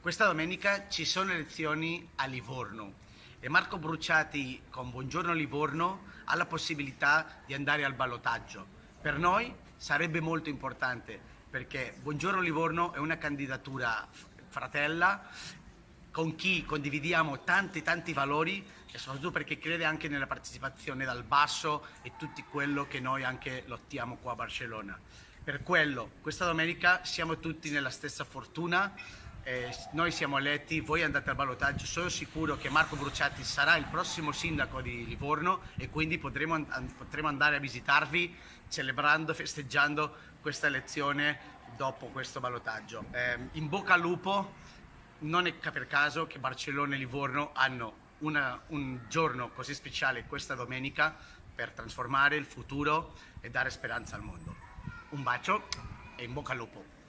Questa domenica ci sono elezioni a Livorno e Marco Bruciati con Buongiorno Livorno ha la possibilità di andare al ballottaggio. Per noi sarebbe molto importante perché Buongiorno Livorno è una candidatura fratella con chi condividiamo tanti tanti valori e soprattutto perché crede anche nella partecipazione dal basso e tutto quello che noi anche lottiamo qua a Barcellona. Per quello, questa domenica siamo tutti nella stessa fortuna, eh, noi siamo eletti, voi andate al ballottaggio, sono sicuro che Marco Bruciati sarà il prossimo sindaco di Livorno e quindi potremo, an potremo andare a visitarvi celebrando, festeggiando questa elezione dopo questo ballottaggio. Eh, in bocca al lupo, non è per caso che Barcellona e Livorno hanno una, un giorno così speciale questa domenica per trasformare il futuro e dare speranza al mondo. Un bacio e in bocca al lupo!